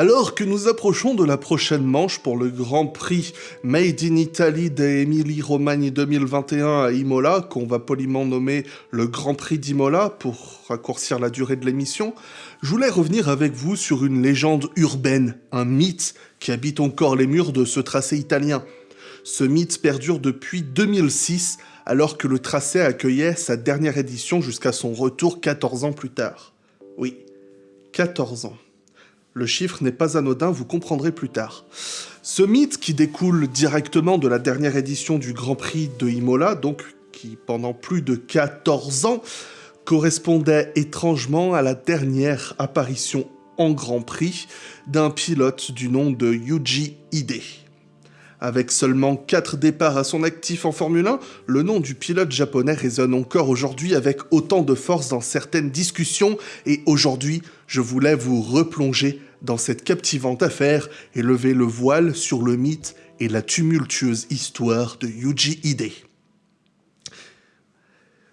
Alors que nous approchons de la prochaine manche pour le Grand Prix Made in Italy d'Emilie Romagna 2021 à Imola, qu'on va poliment nommer le Grand Prix d'Imola pour raccourcir la durée de l'émission, je voulais revenir avec vous sur une légende urbaine, un mythe qui habite encore les murs de ce tracé italien. Ce mythe perdure depuis 2006, alors que le tracé accueillait sa dernière édition jusqu'à son retour 14 ans plus tard. Oui, 14 ans. Le chiffre n'est pas anodin, vous comprendrez plus tard. Ce mythe qui découle directement de la dernière édition du Grand Prix de Imola, donc qui pendant plus de 14 ans correspondait étrangement à la dernière apparition en Grand Prix d'un pilote du nom de Yuji Ide. Avec seulement 4 départs à son actif en Formule 1, le nom du pilote japonais résonne encore aujourd'hui avec autant de force dans certaines discussions et aujourd'hui, je voulais vous replonger dans cette captivante affaire et lever le voile sur le mythe et la tumultueuse histoire de Yuji Ide.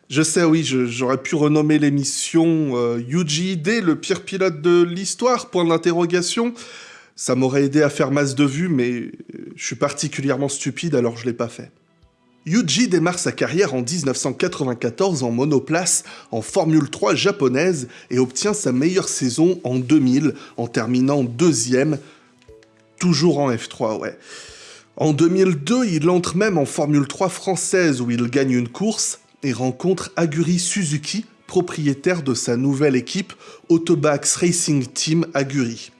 Je sais, oui, j'aurais pu renommer l'émission euh, Yuji Ide, le pire pilote de l'histoire, point d'interrogation. Ça m'aurait aidé à faire masse de vues, mais euh, je suis particulièrement stupide, alors je l'ai pas fait. Yuji démarre sa carrière en 1994 en monoplace en Formule 3 japonaise et obtient sa meilleure saison en 2000 en terminant deuxième, toujours en F3, ouais. En 2002, il entre même en Formule 3 française où il gagne une course et rencontre Aguri Suzuki, propriétaire de sa nouvelle équipe Autobax Racing Team Aguri.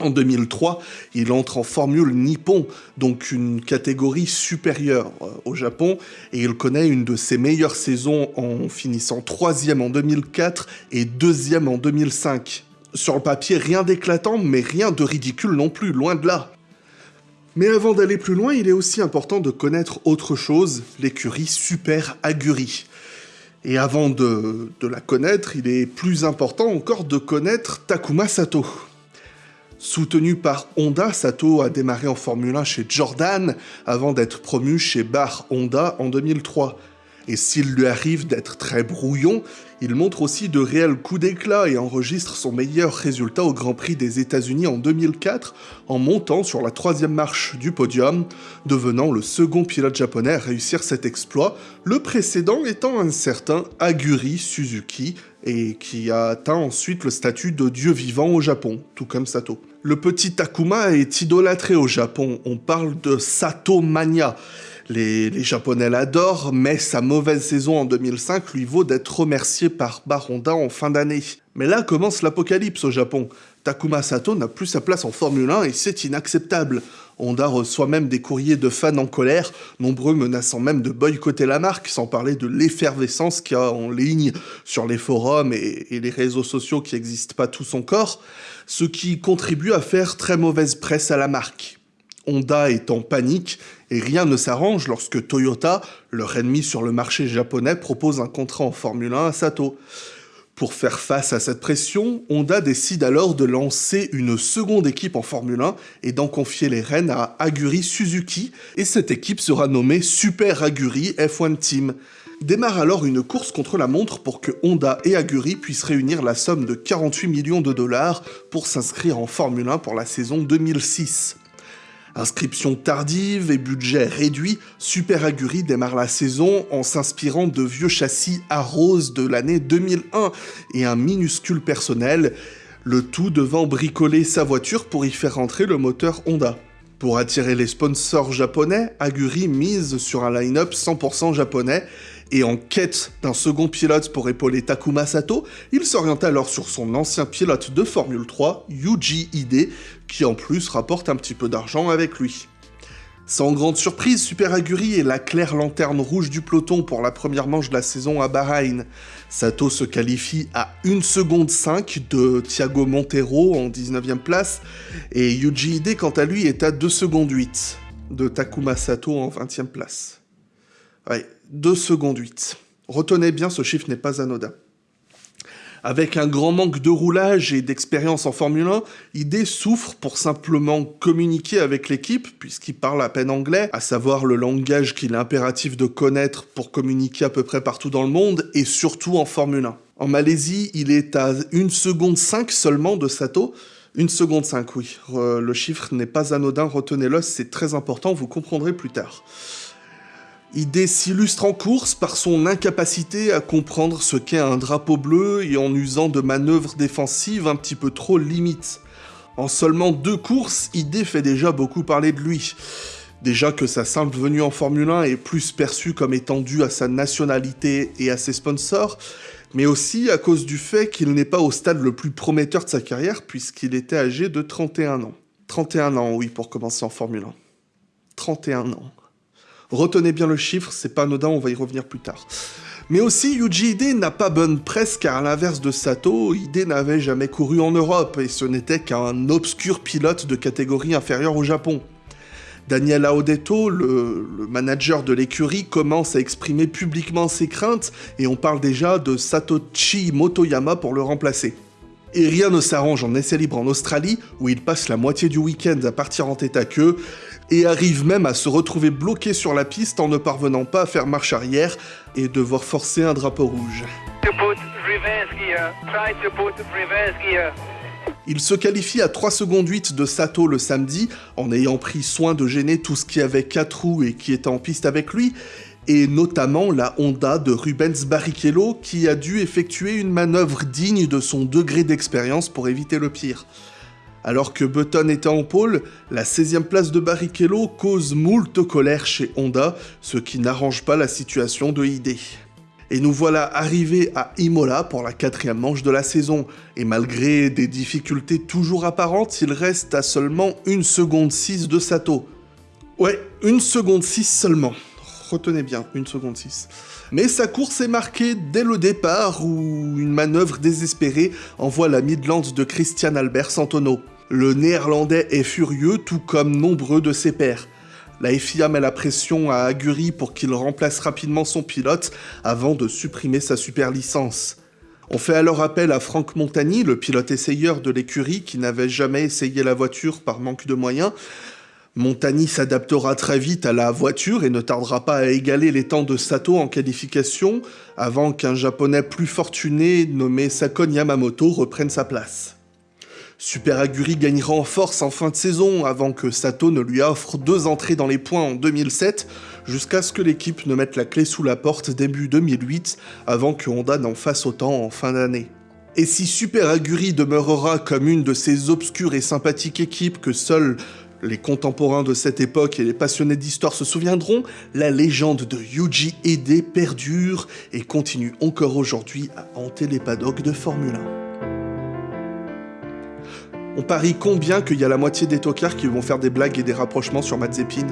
En 2003, il entre en Formule Nippon, donc une catégorie supérieure euh, au Japon, et il connaît une de ses meilleures saisons en finissant troisième en 2004 et deuxième en 2005. Sur le papier, rien d'éclatant, mais rien de ridicule non plus, loin de là. Mais avant d'aller plus loin, il est aussi important de connaître autre chose, l'écurie Super Aguri. Et avant de, de la connaître, il est plus important encore de connaître Takuma Sato. Soutenu par Honda, Sato a démarré en Formule 1 chez Jordan avant d'être promu chez Bar Honda en 2003. Et s'il lui arrive d'être très brouillon, il montre aussi de réels coups d'éclat et enregistre son meilleur résultat au Grand Prix des États-Unis en 2004 en montant sur la troisième marche du podium, devenant le second pilote japonais à réussir cet exploit, le précédent étant un certain Aguri Suzuki, et qui a atteint ensuite le statut de dieu vivant au Japon, tout comme Sato. Le petit Takuma est idolâtré au Japon, on parle de Sato Mania. Les, Japonais l'adorent, mais sa mauvaise saison en 2005 lui vaut d'être remercié par Baronda en fin d'année. Mais là commence l'apocalypse au Japon. Takuma Sato n'a plus sa place en Formule 1 et c'est inacceptable. Honda reçoit même des courriers de fans en colère, nombreux menaçant même de boycotter la marque, sans parler de l'effervescence qu'il y a en ligne sur les forums et, les réseaux sociaux qui n'existent pas tous encore, ce qui contribue à faire très mauvaise presse à la marque. Honda est en panique et rien ne s'arrange lorsque Toyota, leur ennemi sur le marché japonais, propose un contrat en Formule 1 à Sato. Pour faire face à cette pression, Honda décide alors de lancer une seconde équipe en Formule 1 et d'en confier les rênes à Aguri Suzuki, et cette équipe sera nommée Super Aguri F1 Team. Démarre alors une course contre la montre pour que Honda et Aguri puissent réunir la somme de 48 millions de dollars pour s'inscrire en Formule 1 pour la saison 2006. Inscription tardive et budget réduit, Super Aguri démarre la saison en s'inspirant de vieux châssis à rose de l'année 2001 et un minuscule personnel, le tout devant bricoler sa voiture pour y faire entrer le moteur Honda. Pour attirer les sponsors japonais, Aguri mise sur un line-up 100% japonais et en quête d'un second pilote pour épauler Takuma Sato, il s'oriente alors sur son ancien pilote de Formule 3, Yuji Ide, qui en plus rapporte un petit peu d'argent avec lui. Sans grande surprise, Super Aguri est la claire lanterne rouge du peloton pour la première manche de la saison à Bahreïn. Sato se qualifie à 1 seconde 5 de Thiago Montero en 19ème place, et Yuji Ide quant à lui est à 2 secondes 8 de Takuma Sato en 20ème place. Ouais, 2 secondes 8. Retenez bien, ce chiffre n'est pas anodin. Avec un grand manque de roulage et d'expérience en Formule 1, ID souffre pour simplement communiquer avec l'équipe, puisqu'il parle à peine anglais, à savoir le langage qu'il est impératif de connaître pour communiquer à peu près partout dans le monde, et surtout en Formule 1. En Malaisie, il est à 1 seconde 5 seulement de Sato. 1 seconde 5, oui. le chiffre n'est pas anodin, retenez-le, c'est très important, vous comprendrez plus tard. ID s'illustre en course par son incapacité à comprendre ce qu'est un drapeau bleu et en usant de manœuvres défensives un petit peu trop limites. En seulement deux courses, ID fait déjà beaucoup parler de lui. Déjà que sa simple venue en Formule 1 est plus perçue comme étant due à sa nationalité et à ses sponsors, mais aussi à cause du fait qu'il n'est pas au stade le plus prometteur de sa carrière puisqu'il était âgé de 31 ans. 31 ans, oui, pour commencer en Formule 1. 31 ans. Retenez bien le chiffre, c'est pas anodin, on va y revenir plus tard. Mais aussi, Yuji Ide n'a pas bonne presse car à l'inverse de Sato, Ide n'avait jamais couru en Europe et ce n'était qu'un obscur pilote de catégorie inférieure au Japon. Daniel Aodetto, le, manager de l'écurie, commence à exprimer publiquement ses craintes et on parle déjà de Satoshi Motoyama pour le remplacer. Et rien ne s'arrange en essai libre en Australie, où il passe la moitié du week-end à partir en tête à queue, et arrive même à se retrouver bloqué sur la piste en ne parvenant pas à faire marche arrière et devoir forcer un drapeau rouge. Il se qualifie à 3 secondes 8 de Sato le samedi, en ayant pris soin de gêner tout ce qui avait 4 roues et qui était en piste avec lui, et notamment la Honda de Rubens Barrichello qui a dû effectuer une manœuvre digne de son degré d'expérience pour éviter le pire. Alors que Button était en pôle, la 16e place de Barrichello cause moult colère chez Honda, ce qui n'arrange pas la situation de ID. Et nous voilà arrivés à Imola pour la quatrième manche de la saison, et malgré des difficultés toujours apparentes, il reste à seulement 1 seconde 6 de Sato. Ouais, 1 seconde 6 seulement. Retenez bien, 1 seconde 6. Mais sa course est marquée dès le départ où une manœuvre désespérée envoie la Midland de Christian Albert Santono. Le néerlandais est furieux tout comme nombreux de ses pairs. La FIA met la pression à Aguri pour qu'il remplace rapidement son pilote avant de supprimer sa super licence. On fait alors appel à Franck Montagny, le pilote essayeur de l'écurie qui n'avait jamais essayé la voiture par manque de moyens. Montagny s'adaptera très vite à la voiture et ne tardera pas à égaler les temps de Sato en qualification avant qu'un japonais plus fortuné nommé Sakon Yamamoto reprenne sa place. Super Aguri gagnera en force en fin de saison avant que Sato ne lui offre deux entrées dans les points en 2007, jusqu'à ce que l'équipe ne mette la clé sous la porte début 2008 avant que Honda n'en fasse autant en fin d'année. Et si Super Aguri demeurera comme une de ces obscures et sympathiques équipes que seuls les contemporains de cette époque et les passionnés d'histoire se souviendront, la légende de Yuji Ide perdure et continue encore aujourd'hui à hanter les paddocks de Formule 1. On parie combien qu'il y a la moitié des tocards qui vont faire des blagues et des rapprochements sur Mazepin